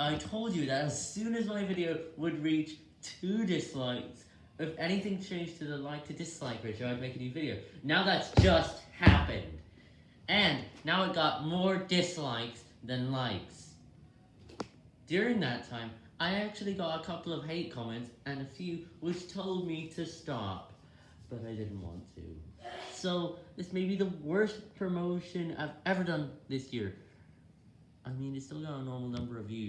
I told you that as soon as my video would reach 2 dislikes, if anything changed to the like to dislike ratio, I'd make a new video. Now that's just happened. And now it got more dislikes than likes. During that time, I actually got a couple of hate comments and a few which told me to stop, but I didn't want to. So, this may be the worst promotion I've ever done this year. I mean, it's still got a normal number of views.